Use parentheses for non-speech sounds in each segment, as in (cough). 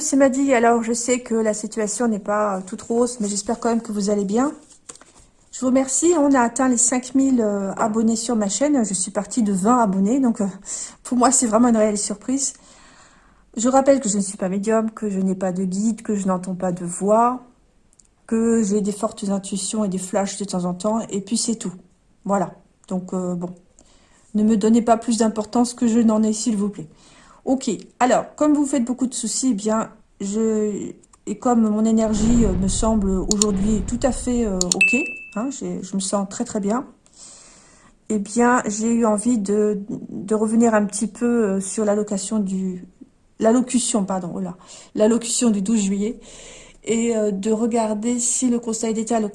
C'est Maddy. Alors, je sais que la situation n'est pas toute rose, mais j'espère quand même que vous allez bien. Je vous remercie. On a atteint les 5000 euh, abonnés sur ma chaîne. Je suis partie de 20 abonnés, donc euh, pour moi, c'est vraiment une réelle surprise. Je rappelle que je ne suis pas médium, que je n'ai pas de guide, que je n'entends pas de voix, que j'ai des fortes intuitions et des flashs de temps en temps, et puis c'est tout. Voilà. Donc, euh, bon. Ne me donnez pas plus d'importance que je n'en ai, s'il vous plaît. Ok, alors, comme vous faites beaucoup de soucis, eh bien, je, et comme mon énergie euh, me semble aujourd'hui tout à fait euh, ok, hein, je me sens très très bien, eh bien, j'ai eu envie de, de, revenir un petit peu euh, sur du... L'allocution, pardon, oh l'allocution du 12 juillet, et de regarder si le Conseil d'État, le,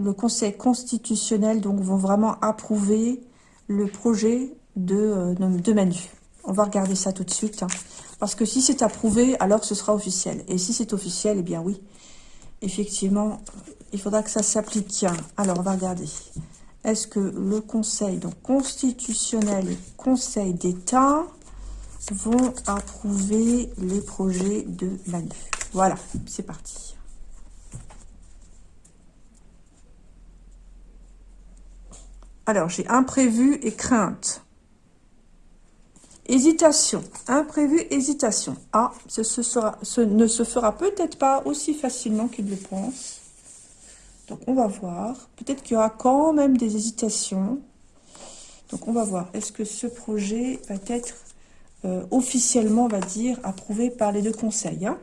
le Conseil constitutionnel, donc, vont vraiment approuver le projet de, de Manu. On va regarder ça tout de suite. Hein. Parce que si c'est approuvé, alors ce sera officiel. Et si c'est officiel, eh bien oui. Effectivement, il faudra que ça s'applique. Alors, on va regarder. Est-ce que le Conseil donc constitutionnel et Conseil d'État vont approuver les projets de Manu? Voilà, c'est parti. Alors, j'ai imprévu et crainte. Hésitation, imprévu, hésitation. Ah, ce, ne se fera peut-être pas aussi facilement qu'il le pense. Donc, on va voir. Peut-être qu'il y aura quand même des hésitations. Donc, on va voir. Est-ce que ce projet va être euh, officiellement, on va dire, approuvé par les deux conseils hein?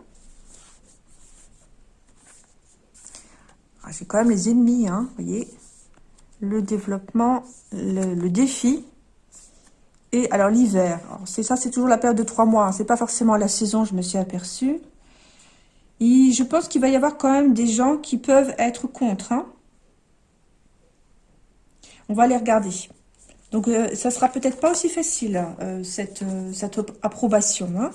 Ah, J'ai quand même les ennemis, hein, vous voyez. Le développement, le défi, et alors l'hiver, c'est ça, c'est toujours la période de trois mois. Hein. c'est pas forcément la saison, je me suis aperçue. Et je pense qu'il va y avoir quand même des gens qui peuvent être contre. Hein. On va les regarder. Donc, euh, ça sera peut-être pas aussi facile, euh, cette, euh, approbation. Hein.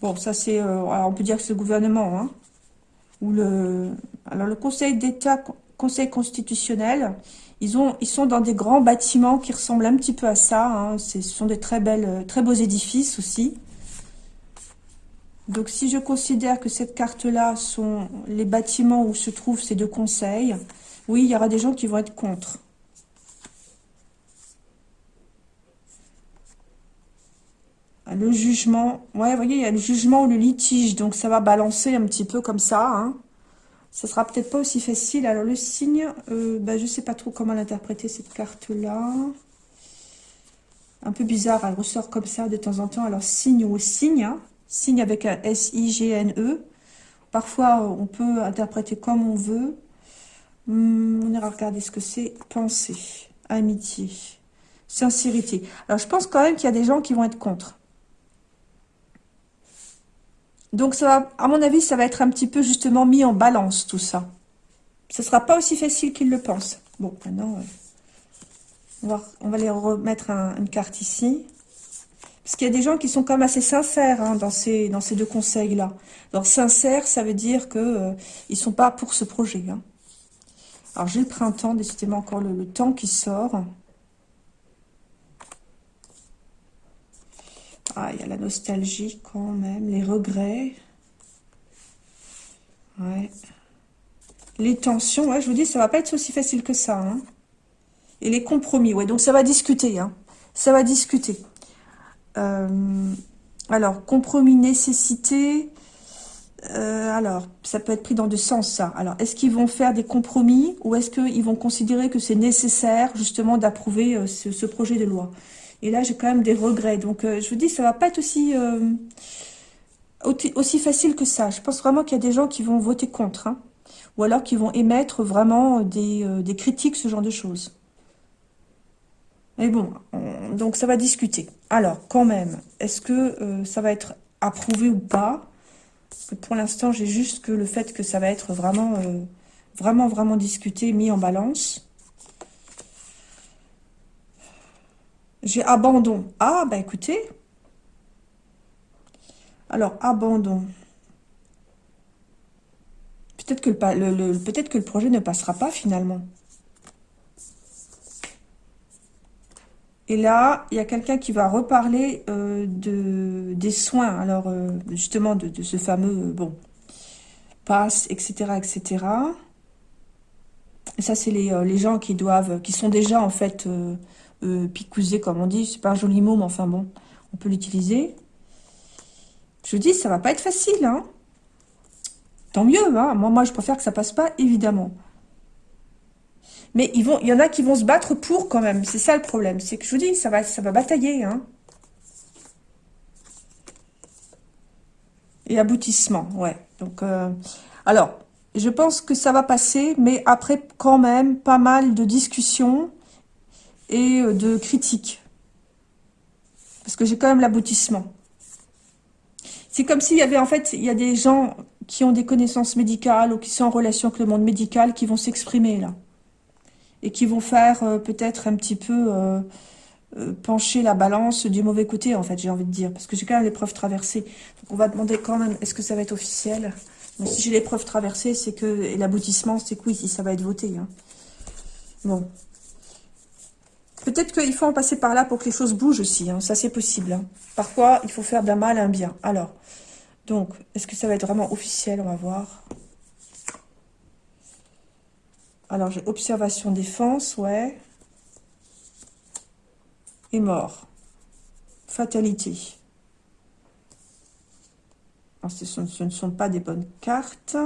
Bon, ça c'est... on peut dire que c'est le gouvernement. ou le, alors, le Conseil d'État Conseil constitutionnel. Ils, ont, ils sont dans des grands bâtiments qui ressemblent un petit peu à ça. Hein. Ce sont des très, belles, très beaux édifices aussi. Donc, si je considère que cette carte-là sont les bâtiments où se trouvent ces deux conseils, oui, il y aura des gens qui vont être contre. Le jugement, ouais, vous voyez, il y a le jugement ou le litige, donc ça va balancer un petit peu comme ça, hein. Ça sera peut-être pas aussi facile. Alors, le signe, euh, bah, je sais pas trop comment l'interpréter, cette carte-là. Un peu bizarre, elle ressort comme ça de temps en temps. Alors, signe ou signe, hein. signe avec un S-I-G-N-E. Parfois, on peut interpréter comme on veut. Hmm, on ira regarder ce que c'est. Pensée, amitié, sincérité. Alors, je pense quand même qu'il y a des gens qui vont être contre. Donc, ça va, à mon avis, ça va être un petit peu justement mis en balance, tout ça. Ce sera pas aussi facile qu'ils le pensent. Bon, maintenant, euh, on, va, les remettre une carte ici. Parce qu'il y a des gens qui sont quand même assez sincères hein, dans, ces, dans ces deux conseils-là. Alors, sincère, ça veut dire qu'ils euh, ne sont pas pour ce projet. Hein. Alors, j'ai le printemps, décidément encore le temps qui sort. Ah, il y a la nostalgie quand même, les regrets. Ouais. Les tensions, ouais, je vous dis, ça va pas être aussi facile que ça. Hein. Et les compromis, ouais, donc ça va discuter. Hein. Ça va discuter. Euh, alors, compromis, nécessité. Euh, alors, ça peut être pris dans deux sens, ça. Alors, est-ce qu'ils vont faire des compromis ou est-ce qu'ils vont considérer que c'est nécessaire, justement, d'approuver euh, ce, projet de loi? Et là, j'ai quand même des regrets. Donc, euh, je vous dis, ça va pas être aussi, euh, aussi facile que ça. Je pense vraiment qu'il y a des gens qui vont voter contre. Hein. ou alors qui vont émettre vraiment des, euh, des, critiques, ce genre de choses. Mais bon, donc ça va discuter. Alors, quand même, est-ce que ça va être approuvé ou pas? Pour l'instant, j'ai juste que le fait que ça va être vraiment, vraiment, vraiment discuté, mis en balance. J'ai abandon. Ah, bah écoutez. Alors, abandon. Peut-être que le, projet ne passera pas finalement. Et là, il y a quelqu'un qui va reparler euh, de, des soins, alors euh, justement de, ce fameux, euh, bon, passe, etc., etc. Et ça, c'est les, les, gens qui doivent, qui sont déjà en fait picousés, comme on dit. C'est pas un joli mot, mais enfin bon, on peut l'utiliser. Je dis, ça va pas être facile, hein. Tant mieux, hein. Moi, moi, je préfère que ça passe pas, évidemment. Mais ils vont, il y en a qui vont se battre pour quand même. C'est ça le problème. C'est que je vous dis, ça va, ça va batailler. Hein. Et aboutissement, ouais. Donc, euh, alors, je pense que ça va passer, mais après quand même pas mal de discussions et euh, de critiques. Parce que j'ai quand même l'aboutissement. C'est comme s'il y avait, en fait, il y a des gens qui ont des connaissances médicales ou qui sont en relation avec le monde médical qui vont s'exprimer là et qui vont faire euh, peut-être un petit peu euh, pencher la balance du mauvais côté, en fait, j'ai envie de dire. Parce que j'ai quand même l'épreuve traversée. Donc on va demander quand même, est-ce que ça va être officiel? Si j'ai l'épreuve traversée, c'est que l'aboutissement, c'est que oui, si ça va être voté. Hein. Bon. Peut-être qu'il faut en passer par là pour que les choses bougent aussi. Hein. Ça, c'est possible. Hein. Parfois, il faut faire d'un mal un bien. Alors, donc, est-ce que ça va être vraiment officiel? On va voir. Alors, j'ai observation, défense, ouais. Et mort. Fatalité. Alors, ce, ne sont pas des bonnes cartes.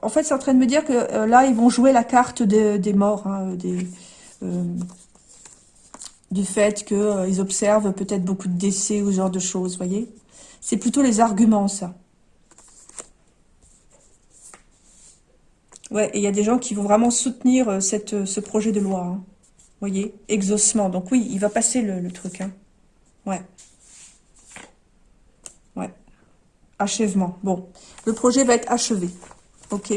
En fait, c'est en train de me dire que euh, là, ils vont jouer la carte des morts, hein, euh, du fait qu'ils euh, observent peut-être beaucoup de décès ou ce genre de choses, voyez C'est plutôt les arguments, ça. Ouais, et il y a des gens qui vont vraiment soutenir ce projet de loi. Hein. Voyez Exaucement. Donc oui, il va passer le, truc. Hein. Ouais. Ouais. Achèvement. Bon. Le projet va être achevé. Ok.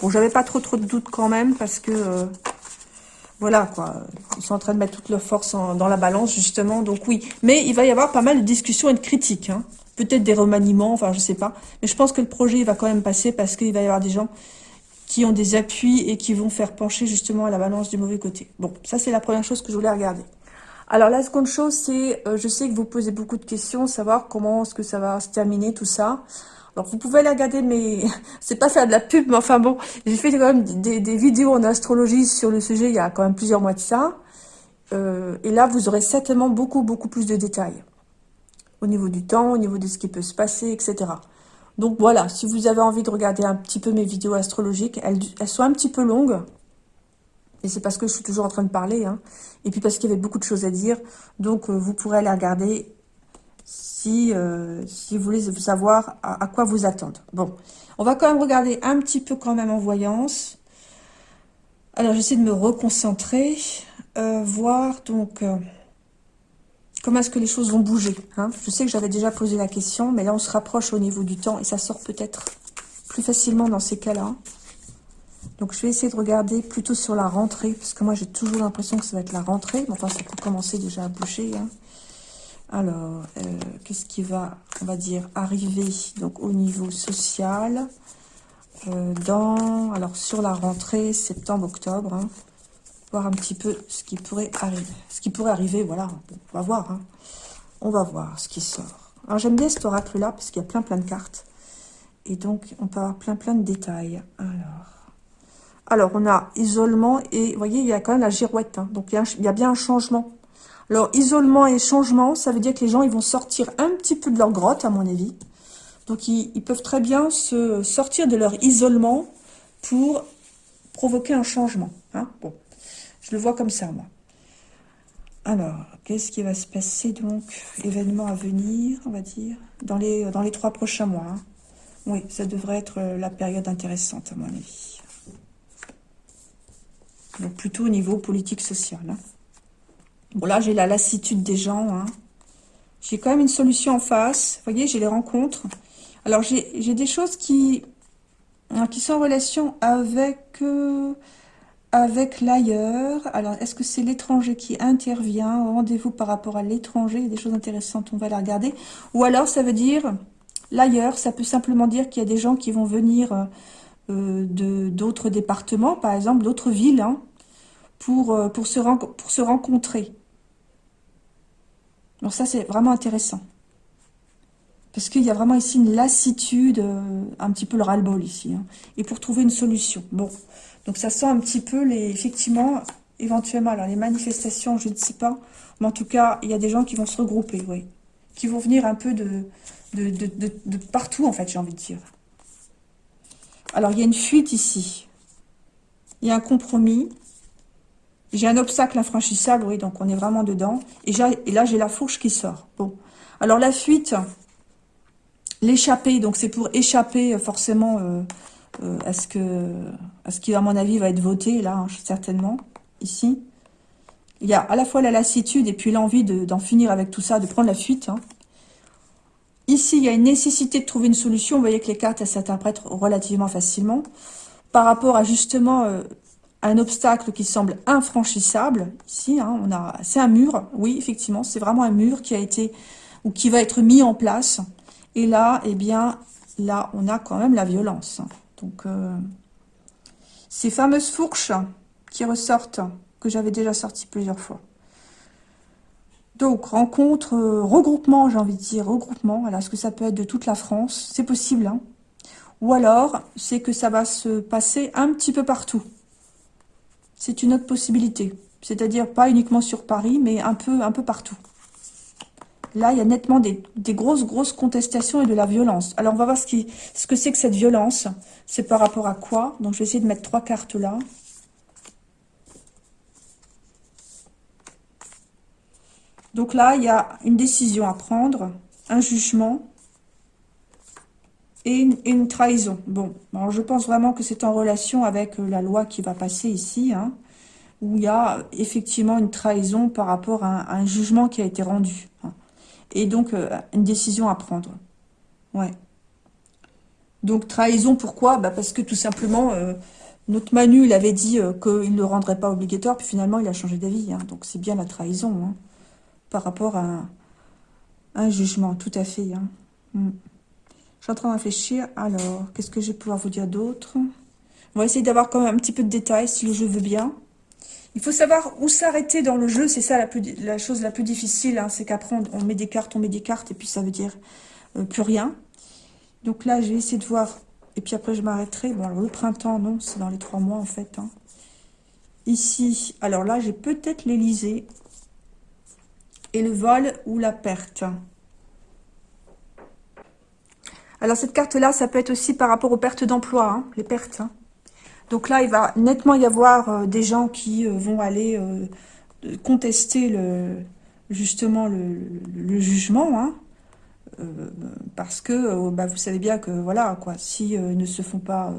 Bon, j'avais pas trop trop de doutes quand même parce que... Euh, voilà, quoi. Ils sont en train de mettre toute leur force dans la balance, justement. Donc oui. Mais il va y avoir pas mal de discussions et de critiques. Hein. Peut-être des remaniements, enfin, je sais pas. Mais je pense que le projet va quand même passer parce qu'il va y avoir des gens qui ont des appuis et qui vont faire pencher justement la balance du mauvais côté. Bon, ça c'est la première chose que je voulais regarder. Alors la seconde chose, c'est, euh, je sais que vous posez beaucoup de questions, savoir comment est-ce que ça va se terminer, tout ça. Alors vous pouvez aller regarder, mais (laughs) c'est pas faire de la pub, mais enfin bon, j'ai fait quand même des, vidéos en astrologie sur le sujet il y a quand même plusieurs mois de ça. Euh, et là, vous aurez certainement beaucoup, beaucoup plus de détails. Au niveau du temps, au niveau de ce qui peut se passer, etc. Donc voilà, si vous avez envie de regarder un petit peu mes vidéos astrologiques, elles, sont un petit peu longues. Et c'est parce que je suis toujours en train de parler. Hein. Et puis parce qu'il y avait beaucoup de choses à dire. Donc euh, vous pourrez les regarder si, euh, si vous voulez savoir à, quoi vous attendre. Bon, on va quand même regarder un petit peu quand même en voyance. Alors j'essaie de me reconcentrer. Euh, voir donc comment est-ce que les choses vont bouger hein Je sais que j'avais déjà posé la question, mais là on se rapproche au niveau du temps et ça sort peut-être plus facilement dans ces cas-là. Donc je vais essayer de regarder plutôt sur la rentrée, parce que moi j'ai toujours l'impression que ça va être la rentrée. Mais enfin, ça peut commencer déjà à bouger. Hein. Alors, euh, qu'est-ce qui va, on va dire, arriver donc au niveau social euh, dans, alors sur la rentrée septembre-octobre. Hein voir un petit peu ce qui pourrait arriver. Ce qui pourrait arriver, voilà, on va voir. Hein. On va voir ce qui sort. Alors j'aime bien cet oracle-là, parce qu'il y a plein plein de cartes. Et donc, on peut avoir plein plein de détails. Alors, alors on a isolement et, vous voyez, il y a quand même la girouette. Hein. donc, il y, a, bien un changement. Alors, isolement et changement, ça veut dire que les gens, ils vont sortir un petit peu de leur grotte, à mon avis. Donc, ils, peuvent très bien se sortir de leur isolement pour provoquer un changement. Hein. Bon, je le vois comme ça, moi. Alors, qu'est-ce qui va se passer, donc Événement à venir, on va dire, dans les, dans les trois prochains mois. Hein? Oui, ça devrait être euh, la période intéressante, à mon avis. Donc, plutôt au niveau politique-social. Hein. Bon, là, j'ai la lassitude des gens. Hein. J'ai quand même une solution en face. Vous voyez, j'ai les rencontres. Alors, j'ai des choses qui, qui sont en relation avec... Euh, avec l'ailleurs. Alors, est-ce que c'est l'étranger qui intervient Rendez-vous par rapport à l'étranger? Il y a des choses intéressantes, on va la regarder. Ou alors, ça veut dire l'ailleurs. Ça peut simplement dire qu'il y a des gens qui vont venir euh, d'autres départements, par exemple, d'autres villes, hein, pour, euh, pour, se, pour se rencontrer. Alors ça, c'est vraiment intéressant. Parce qu'il y a vraiment ici une lassitude, euh, un petit peu le ras-le-bol ici. Hein. et pour trouver une solution. Bon, donc ça sent un petit peu, les, effectivement, éventuellement, alors les manifestations, je ne sais pas. Mais en tout cas, il y a des gens qui vont se regrouper, oui. Qui vont venir un peu de, de, de partout, en fait, j'ai envie de dire. Alors, il y a une fuite ici. Il y a un compromis. J'ai un obstacle infranchissable, oui, donc on est vraiment dedans. Et, là, j'ai la fourche qui sort. Bon. Alors, la fuite, l'échapper, donc c'est pour échapper euh, forcément euh, euh, à ce que, à ce qui, à mon avis, va être voté, là, hein, certainement, ici. Il y a à la fois la lassitude et puis l'envie d'en finir avec tout ça, de prendre la fuite. Hein. Ici, il y a une nécessité de trouver une solution. Vous voyez que les cartes, s'interprètent relativement facilement. Par rapport à justement un obstacle qui semble infranchissable. Ici, hein, on a, c'est un mur. Oui, effectivement, c'est vraiment un mur qui a été ou qui va être mis en place. Et là, eh bien, là, on a quand même la violence. Donc, euh, ces fameuses fourches qui ressortent, que j'avais déjà sorties plusieurs fois. Donc, rencontre, euh, regroupement, j'ai envie de dire, regroupement. Voilà, ce que ça peut être de toute la France C'est possible. Hein. Ou alors, c'est que ça va se passer un petit peu partout c'est une autre possibilité. C'est-à-dire pas uniquement sur Paris, mais un peu, partout. Là, il y a nettement des, grosses, grosses contestations et de la violence. Alors, on va voir ce, ce que c'est que cette violence. C'est par rapport à quoi? Donc, je vais essayer de mettre trois cartes là. Donc là, il y a une décision à prendre, un jugement et une, trahison. Bon, je pense vraiment que c'est en relation avec euh, la loi qui va passer ici, hein, où il y a effectivement une trahison par rapport à un, jugement qui a été rendu. Hein. et donc, euh, une décision à prendre. Ouais. Donc, trahison, pourquoi? Bah Parce que tout simplement, euh, notre Manu, il avait dit qu'il ne le rendrait pas obligatoire, puis finalement, il a changé d'avis. Hein. donc, c'est bien la trahison, par rapport à un, jugement, tout à fait. Mm. Je suis en train de réfléchir. Alors, qu'est-ce que je vais pouvoir vous dire d'autre? On va essayer d'avoir quand même un petit peu de détails si le jeu veut bien. Il faut savoir où s'arrêter dans le jeu. C'est ça la, chose la plus difficile. Hein. C'est qu'après, on, met des cartes, on met des cartes, et puis ça veut dire euh, plus rien. Donc là, je vais essayer de voir. Et puis après, je m'arrêterai. Bon, alors le printemps, non, c'est dans les trois mois en fait. Hein. Ici, alors là, j'ai peut-être l'Elysée. Et le vol ou la perte. Alors cette carte-là, ça peut être aussi par rapport aux pertes d'emploi, hein, les pertes. Hein. Donc là, il va nettement y avoir euh, des gens qui euh, vont aller euh, contester justement le, jugement, hein. parce que bah, vous savez bien que voilà quoi, si ne se font pas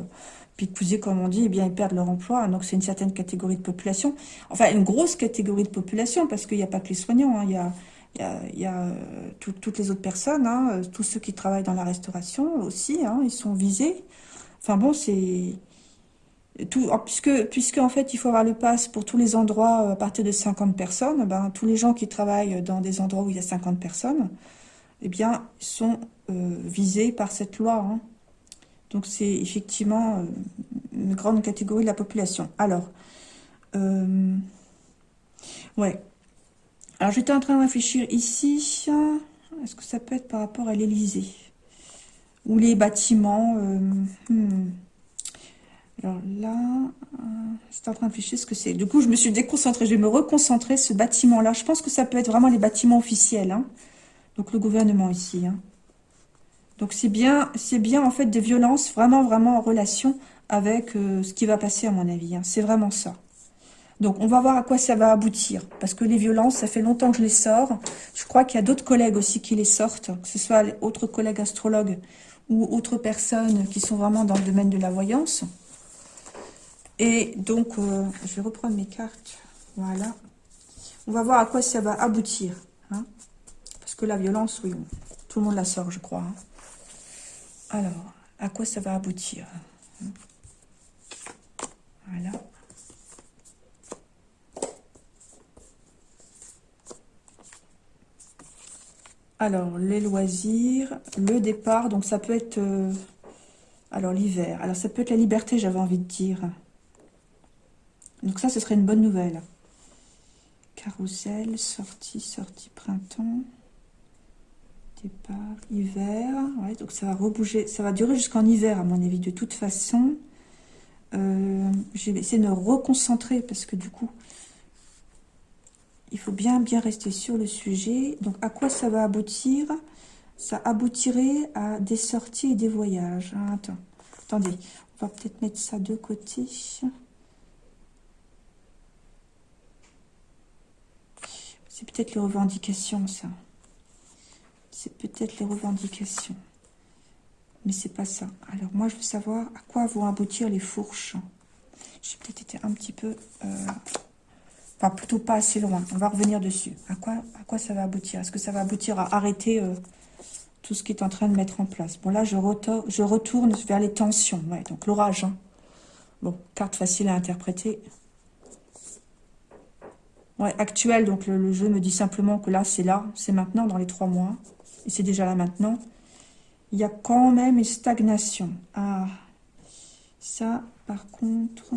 picouser comme on dit, eh bien ils perdent leur emploi. Donc c'est une certaine catégorie de population, enfin une grosse catégorie de population, parce qu'il n'y a pas que les soignants, il il y a, euh, toutes les autres personnes, hein, euh, tous ceux qui travaillent dans la restauration aussi, hein, ils sont visés. Enfin bon, c'est... Puisque, puisque en fait il faut avoir le pass pour tous les endroits euh, à partir de 50 personnes, ben, tous les gens qui travaillent dans des endroits où il y a 50 personnes, eh bien, sont visés par cette loi. Hein. Donc c'est effectivement une grande catégorie de la population. Alors, ouais, alors, j'étais en train de réfléchir ici. Est-ce que ça peut être par rapport à l'Elysée Ou les bâtiments euh, hmm. Alors là, euh, j'étais en train de réfléchir ce que c'est. Du coup, je me suis déconcentrée. Je vais me reconcentrer, ce bâtiment-là. Je pense que ça peut être vraiment les bâtiments officiels. Hein. Donc, le gouvernement ici. Hein. Donc, c'est bien, bien en fait des violences vraiment, vraiment en relation avec euh, ce qui va passer à mon avis. Hein. C'est vraiment ça. Donc, on va voir à quoi ça va aboutir. Parce que les violences, ça fait longtemps que je les sors. Je crois qu'il y a d'autres collègues aussi qui les sortent, que ce soit autres collègues astrologues ou autres personnes qui sont vraiment dans le domaine de la voyance. Et donc, euh, je vais reprendre mes cartes. Voilà. On va voir à quoi ça va aboutir. Hein. Parce que la violence, oui, tout le monde la sort, je crois. Hein. Alors, à quoi ça va aboutir Voilà. Alors, les loisirs, le départ, donc ça peut être... Euh, alors, l'hiver. Alors, ça peut être la liberté, j'avais envie de dire. Donc ça, ce serait une bonne nouvelle. Carousel, sortie, sortie printemps, départ, hiver. Ouais, donc ça va rebouger, ça va durer jusqu'en hiver à mon avis de toute façon. Euh, je vais de me reconcentrer parce que du coup, il faut bien bien rester sur le sujet. Donc à quoi ça va aboutir? Ça aboutirait à des sorties et des voyages. Hein, attendez, on va peut-être mettre ça de côté. C'est peut-être les revendications, ça. C'est peut-être les revendications. Mais c'est pas ça. Alors, moi, je veux savoir à quoi vont aboutir les fourches. J'ai peut-être été un petit peu... Euh, plutôt pas assez loin. On va revenir dessus. À quoi, à quoi ça va aboutir? Est-ce que ça va aboutir à arrêter euh, tout ce qui est en train de mettre en place? Bon, là, je, je retourne vers les tensions. Ouais, donc l'orage. Hein. Bon, carte facile à interpréter. Ouais, actuel, donc le, jeu me dit simplement que là, c'est là, c'est maintenant, dans les trois mois. Et c'est déjà là maintenant. Il y a quand même une stagnation. Ah, ça, par contre...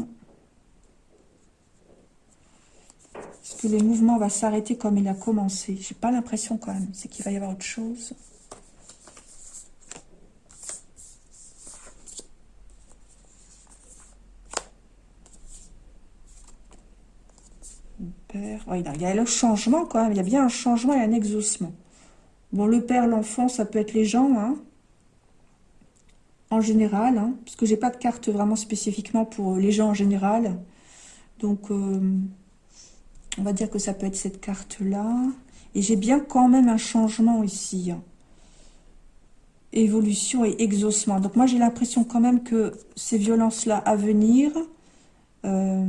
Est-ce que le mouvement va s'arrêter comme il a commencé J'ai pas l'impression quand même. C'est qu'il va y avoir autre chose. il y a le changement quand même. Il y a bien un changement et un exaucement. Bon, le père, l'enfant, ça peut être les gens, hein, en général, hein, parce que j'ai pas de carte vraiment spécifiquement pour les gens en général. Donc, euh, on va dire que ça peut être cette carte-là. Et j'ai bien quand même un changement ici. Évolution et exaucement. Donc moi, j'ai l'impression quand même que ces violences-là à venir euh,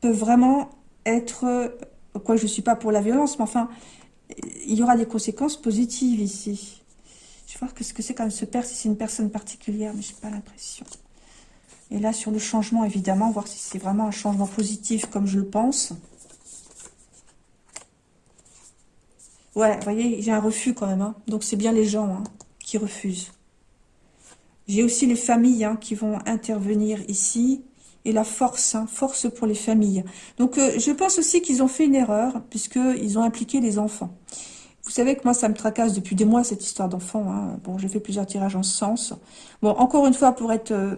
peuvent vraiment être, quoi je ne suis pas pour la violence, mais enfin, il y aura des conséquences positives ici. Je vais voir ce que c'est quand même ce père, si c'est une personne particulière, mais je n'ai pas l'impression. Et là, sur le changement, évidemment, voir si c'est vraiment un changement positif comme je le pense. Ouais, vous voyez, j'ai un refus quand même. Hein. Donc, c'est bien les gens hein, qui refusent. J'ai aussi les familles hein, qui vont intervenir ici et la force, force pour les familles. Donc, euh, je pense aussi qu'ils ont fait une erreur, puisqu'ils ont impliqué les enfants. Vous savez que moi, ça me tracasse depuis des mois, cette histoire d'enfants. Bon, j'ai fait plusieurs tirages en ce sens. Bon, encore une fois, pour être euh,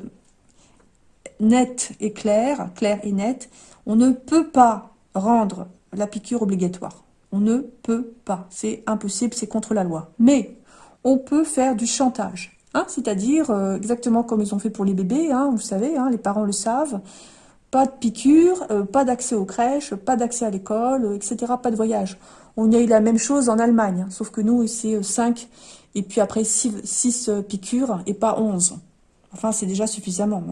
net et clair, clair et net, on ne peut pas rendre la piqûre obligatoire. On ne peut pas. C'est impossible, c'est contre la loi. Mais on peut faire du chantage. Hein, c'est-à-dire euh, exactement comme ils ont fait pour les bébés, hein, vous savez, hein, les parents le savent, pas de piqûre, euh, pas d'accès aux crèches, pas d'accès à l'école, euh, etc., pas de voyage. On a eu la même chose en Allemagne, sauf que nous, c'est 5, et puis après 6, piqûres, et pas 11. Enfin, c'est déjà suffisamment.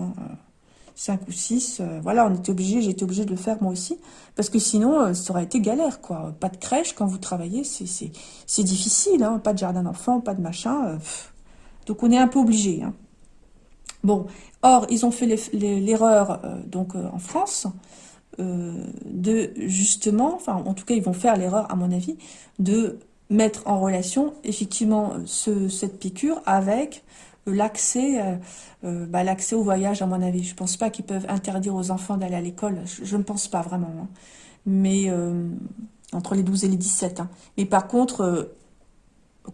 5 ou 6, voilà, on était obligé, j'ai été obligé de le faire moi aussi, parce que sinon, ça aurait été galère, quoi. Pas de crèche quand vous travaillez, c'est difficile, pas de jardin d'enfants, pas de machin, donc on est un peu obligé. Hein. Bon, or, ils ont fait l'erreur, euh, donc euh, en France, euh, de justement, enfin en tout cas ils vont faire l'erreur à mon avis, de mettre en relation effectivement cette piqûre avec l'accès bah, l'accès au voyage à mon avis. Je pense pas qu'ils peuvent interdire aux enfants d'aller à l'école, je, ne pense pas vraiment. Hein. Mais entre les 12 et les 17. Hein. Mais par contre,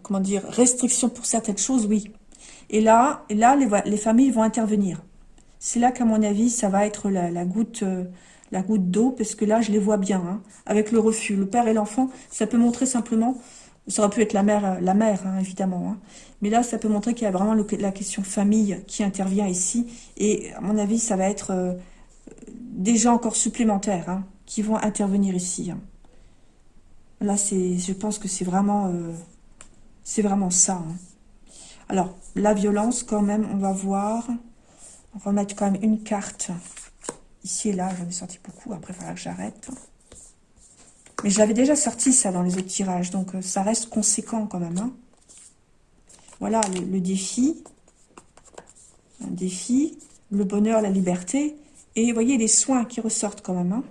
comment dire, restriction pour certaines choses, oui. Et là, là les, familles vont intervenir. C'est là qu'à mon avis, ça va être la, goutte euh, la goutte d'eau, parce que là, je les vois bien, hein, avec le refus. Le père et l'enfant, ça peut montrer simplement, ça aurait pu être la mère, euh, la mère hein, évidemment, hein. mais là, ça peut montrer qu'il y a vraiment la question famille qui intervient ici, et à mon avis, ça va être euh, des gens encore supplémentaires qui vont intervenir ici. Là, je pense que c'est vraiment, c'est vraiment ça. Alors, la violence, quand même, on va voir. On va mettre quand même une carte. Ici et là, j'en ai sorti beaucoup. Après, il faudra que j'arrête. Mais je l'avais déjà sorti, ça, dans les autres tirages. Donc, euh, ça reste conséquent, quand même. Hein. Voilà, le, défi. Un défi. Le bonheur, la liberté. Et vous voyez, les soins qui ressortent, quand même. Hein.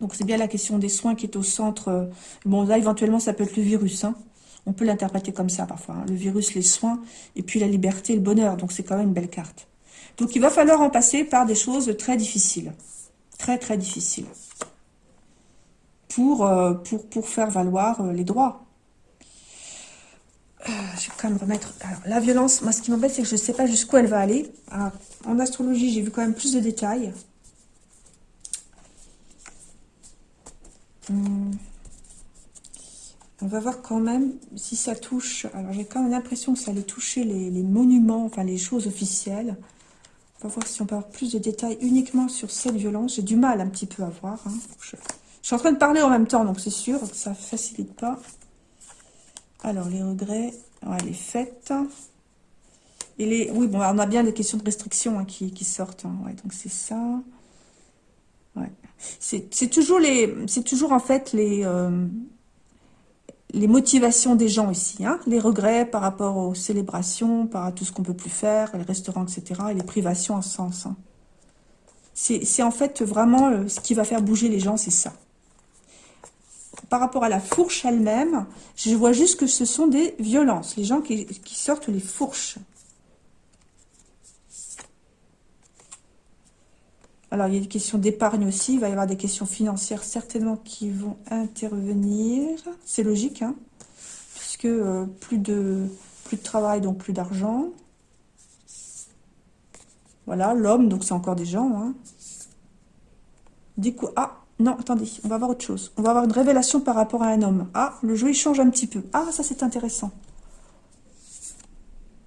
Donc, c'est bien la question des soins qui est au centre. Euh, bon, là, éventuellement, ça peut être le virus. Hein. On peut l'interpréter comme ça parfois. Le virus, les soins, et puis la liberté, le bonheur. Donc c'est quand même une belle carte. Donc il va falloir en passer par des choses très difficiles. Très, très difficile. Pour, euh, pour, pour faire valoir euh, les droits. je vais quand même remettre... Alors, la violence, moi, ce qui m'embête, c'est que je ne sais pas jusqu'où elle va aller. en astrologie, j'ai vu quand même plus de détails. Hmm. On va voir quand même si ça touche... Alors, j'ai quand même l'impression que ça allait toucher les, monuments, enfin, les choses officielles. On va voir si on peut avoir plus de détails uniquement sur cette violence. J'ai du mal un petit peu à voir. Hein. Suis en train de parler en même temps, donc c'est sûr que ça ne facilite pas. Alors, les regrets, ouais, les fêtes. Et les, oui, bon, on a bien des questions de restriction hein, qui, sortent. Hein. Ouais, donc c'est ça. Ouais. C'est toujours les, toujours en fait les, euh, les motivations des gens ici, hein, les regrets par rapport aux célébrations, par à tout ce qu'on peut plus faire, les restaurants, etc., et les privations en sens. Hein. C'est en fait vraiment euh, ce qui va faire bouger les gens, c'est ça. Par rapport à la fourche elle-même, je vois juste que ce sont des violences, les gens qui sortent les fourches. Alors, il y a des questions d'épargne aussi. Il va y avoir des questions financières certainement qui vont intervenir. C'est logique, hein puisque euh, plus, de, plus de travail, donc plus d'argent. Voilà, l'homme, donc c'est encore des gens. Hein. Coup, ah, non, attendez, on va voir autre chose. On va avoir une révélation par rapport à un homme. Ah, le jeu, il change un petit peu. Ah, ça, c'est intéressant.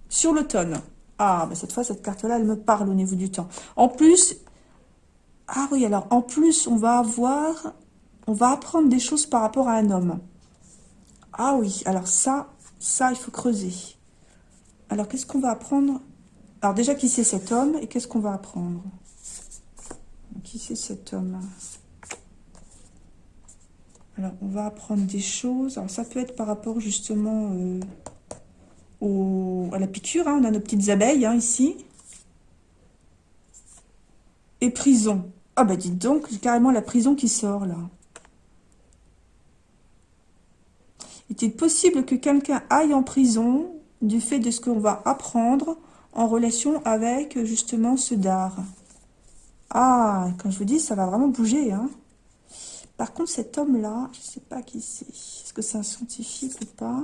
Sur l'automne. Ah, mais cette fois, cette carte-là, elle me parle au niveau du temps. En plus, ah oui, alors en plus, on va avoir, on va apprendre des choses par rapport à un homme. Ah oui, alors ça, ça, il faut creuser. Alors, qu'est-ce qu'on va apprendre? Alors déjà, qui c'est cet homme et qu'est-ce qu'on va apprendre? Qui c'est cet homme? On va apprendre des choses. Alors, ça peut être par rapport justement euh, à la piqûre. Hein. On a nos petites abeilles hein, ici. Et prison. Ah bah dites donc, carrément la prison qui sort là. Est-il possible que quelqu'un aille en prison du fait de ce qu'on va apprendre en relation avec justement ce dard? Ah, quand je vous dis, ça va vraiment bouger. Hein. Par contre, cet homme-là, je ne sais pas qui c'est. Est-ce que c'est un scientifique ou pas?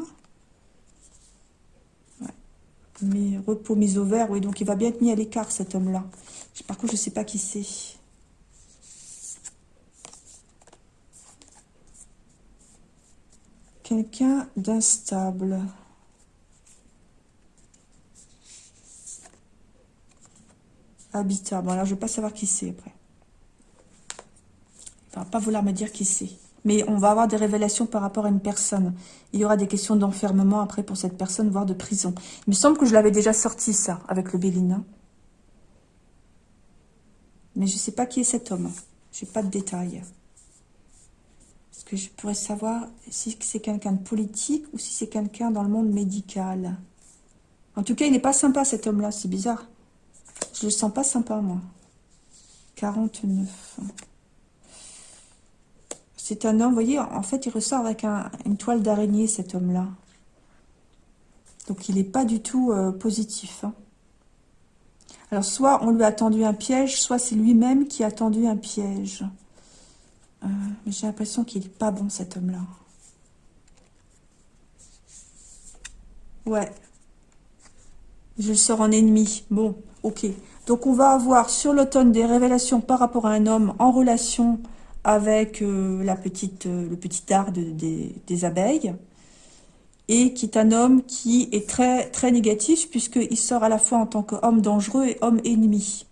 Mais repos mis au vert, oui, donc il va bien être mis à l'écart cet homme-là. Par contre, je ne sais pas qui c'est. Quelqu'un d'instable. Habitat. Bon, alors je ne vais pas savoir qui c'est après. Va pas vouloir me dire qui c'est. Mais on va avoir des révélations par rapport à une personne. Il y aura des questions d'enfermement après pour cette personne, voire de prison. Il me semble que je l'avais déjà sorti ça, avec le Bélina. Mais je ne sais pas qui est cet homme. Je n'ai pas de détails que je pourrais savoir si c'est quelqu'un de politique ou si c'est quelqu'un dans le monde médical? En tout cas, il n'est pas sympa cet homme-là, c'est bizarre. Je le sens pas sympa, moi. 49. C'est un homme, vous voyez, en fait, il ressort avec une toile d'araignée, cet homme-là. Donc, il n'est pas du tout euh, positif. Hein. Alors, soit on lui a tendu un piège, soit c'est lui-même qui a tendu un piège. Euh, mais j'ai l'impression qu'il n'est pas bon, cet homme-là. Ouais. Je le sors en ennemi. Bon, ok. Donc, on va avoir sur l'automne des révélations par rapport à un homme en relation avec euh, la petite, euh, le petit art des abeilles. Et qui est un homme qui est très, très négatif puisqu'il sort à la fois en tant qu'homme dangereux et homme ennemi.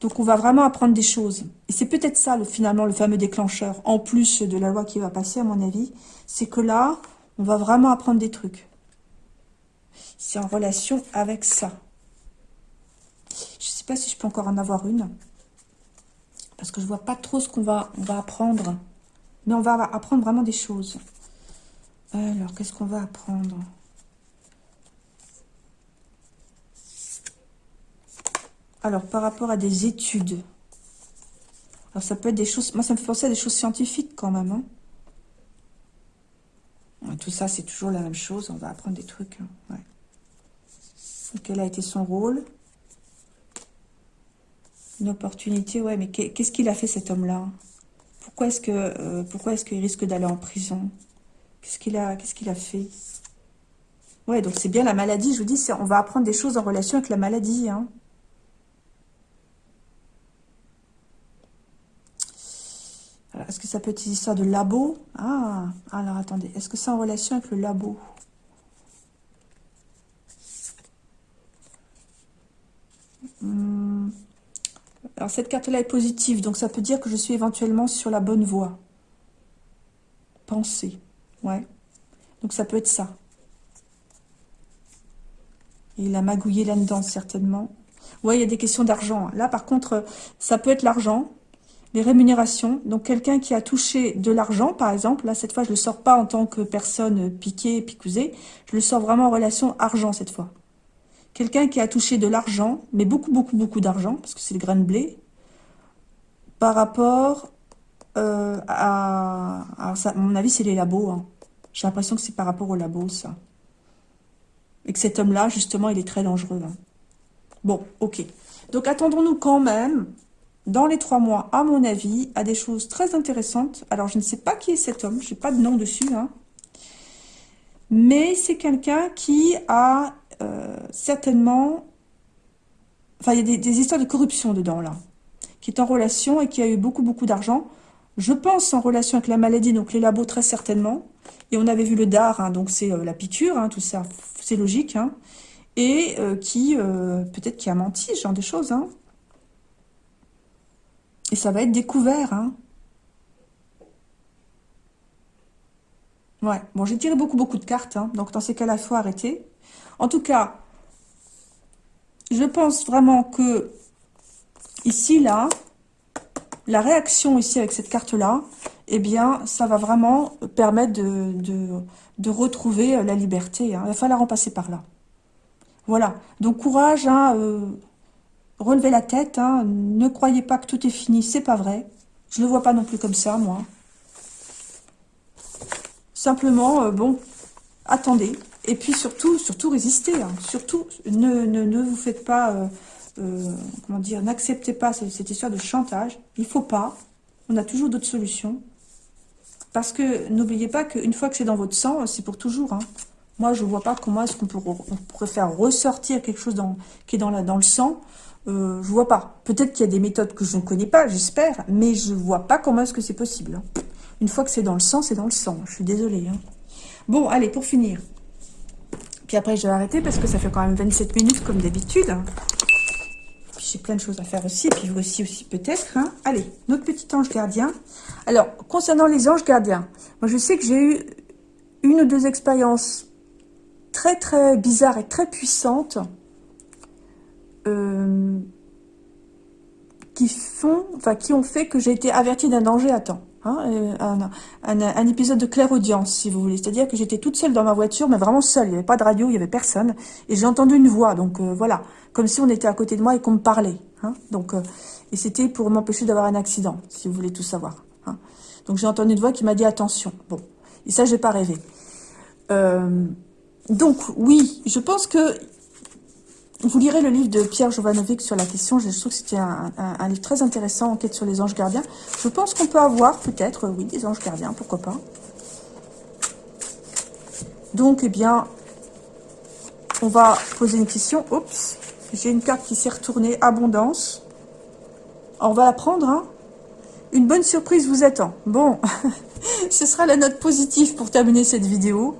Donc on va vraiment apprendre des choses. Et c'est peut-être ça, le, finalement, le fameux déclencheur, en plus de la loi qui va passer, à mon avis, c'est que là, on va vraiment apprendre des trucs. C'est en relation avec ça. Je ne sais pas si je peux encore en avoir une. Parce que je vois pas trop ce qu'on va, on va apprendre. Mais on va apprendre vraiment des choses. Alors, qu'est-ce qu'on va apprendre? Alors, par rapport à des études. Alors, ça peut être des choses... Moi, ça me fait penser à des choses scientifiques quand même. Hein. Tout ça, c'est toujours la même chose. On va apprendre des trucs. Hein. quel a été son rôle? Une opportunité, ouais, mais qu'est-ce qu'il a fait cet homme-là? Pourquoi est-ce que euh, est-ce qu'il risque d'aller en prison? Qu'est-ce qu'il a qu'est-ce a fait? Ouais, donc c'est bien la maladie, je vous dis, on va apprendre des choses en relation avec la maladie. Hein. Est-ce que ça peut être une histoire de labo? Ah, alors attendez, est-ce que c'est en relation avec le labo? Cette carte-là est positive, donc ça peut dire que je suis éventuellement sur la bonne voie. Penser, ouais. Donc ça peut être ça. il a magouillé là-dedans, certainement. Ouais, il y a des questions d'argent. Là, par contre, ça peut être l'argent, les rémunérations. Donc, quelqu'un qui a touché de l'argent, par exemple, là, cette fois, je ne le sors pas en tant que personne piquée, picousée. Je le sors vraiment en relation argent, cette fois. Quelqu'un qui a touché de l'argent, mais beaucoup, beaucoup, beaucoup d'argent, parce que c'est le grain de blé, par rapport euh, à... à mon avis, c'est les labos. Hein. J'ai l'impression que c'est par rapport aux labos, ça. Et que cet homme-là, justement, il est très dangereux. Hein. Bon, ok. Donc, attendons-nous quand même, dans les trois mois, à mon avis, à des choses très intéressantes. Alors, je ne sais pas qui est cet homme. Je n'ai pas de nom dessus. Hein. Mais c'est quelqu'un qui a euh, certainement... Enfin, il y a des, histoires de corruption dedans, là. Qui est en relation et qui a eu beaucoup, beaucoup d'argent. Je pense en relation avec la maladie, donc les labos très certainement. Et on avait vu le dard, hein, donc c'est euh, la piqûre, hein, tout ça, c'est logique. Hein. et euh, qui, peut-être qui a menti, ce genre de choses. Et ça va être découvert. Ouais, bon, j'ai tiré beaucoup, beaucoup de cartes. donc dans ces cas-là, il faut arrêter. En tout cas, je pense vraiment que ici, là, la réaction ici avec cette carte-là, eh bien, ça va vraiment permettre de, retrouver la liberté. Hein. Il va falloir en passer par là. Voilà. Donc, courage, hein, euh, relevez la tête. Hein. Ne croyez pas que tout est fini, c'est pas vrai. Je ne le vois pas non plus comme ça, moi. Simplement, euh, bon, attendez. Et puis surtout, surtout résistez. Hein. Surtout, ne, ne, vous faites pas, euh, euh, comment dire, n'acceptez pas cette, histoire de chantage. Il faut pas. On a toujours d'autres solutions. Parce que n'oubliez pas qu'une fois que c'est dans votre sang, c'est pour toujours. Hein. Moi, je ne vois pas comment est-ce qu'on pourrait faire ressortir quelque chose qui est dans, dans le sang. Euh, je vois pas. Peut-être qu'il y a des méthodes que je ne connais pas, j'espère, mais je vois pas comment est-ce que c'est possible. Hein. Une fois que c'est dans le sang, c'est dans le sang. Je suis désolée. Bon, allez, pour finir. Puis après, je vais arrêter parce que ça fait quand même 27 minutes comme d'habitude. J'ai plein de choses à faire aussi. Puis vous aussi, aussi peut-être. Hein. Allez, notre petit ange gardien. Alors, concernant les anges gardiens, moi je sais que j'ai eu une ou deux expériences très très bizarres et très puissantes euh, qui font, enfin qui ont fait que j'ai été avertie d'un danger à temps. Hein, un, épisode de claire audience, si vous voulez. C'est-à-dire que j'étais toute seule dans ma voiture, mais vraiment seule. Il n'y avait pas de radio, il n'y avait personne. Et j'ai entendu une voix, donc euh, voilà. Comme si on était à côté de moi et qu'on me parlait. Hein. donc, euh, et c'était pour m'empêcher d'avoir un accident, si vous voulez tout savoir. Hein. Donc j'ai entendu une voix qui m'a dit attention. Bon, et ça, j'ai pas rêvé. Euh, donc, oui, je pense que vous lirez le livre de Pierre Jovanovic sur la question. Je trouve que c'était un, livre très intéressant, Enquête sur les anges gardiens. Je pense qu'on peut avoir, peut-être, oui, des anges gardiens, pourquoi pas. Donc, eh bien, on va poser une question. Oups, j'ai une carte qui s'est retournée. Abondance. On va la prendre, hein. Une bonne surprise vous attend. Bon, (laughs) ce sera la note positive pour terminer cette vidéo.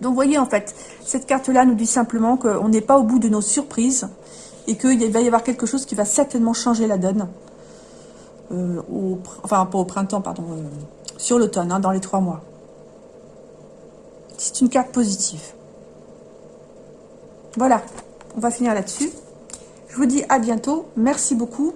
Donc, voyez, en fait, cette carte-là nous dit simplement qu'on n'est pas au bout de nos surprises et qu'il va y avoir quelque chose qui va certainement changer la donne. Euh, enfin, pas au printemps, pardon, euh, sur l'automne, hein, dans les trois mois. C'est une carte positive. Voilà, on va finir là-dessus. Je vous dis à bientôt. Merci beaucoup.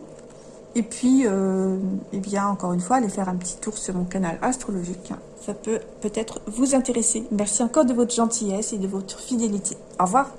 Et puis, euh, eh bien, encore une fois, allez faire un petit tour sur mon canal astrologique ça peut peut-être vous intéresser. Merci encore de votre gentillesse et de votre fidélité. Au revoir.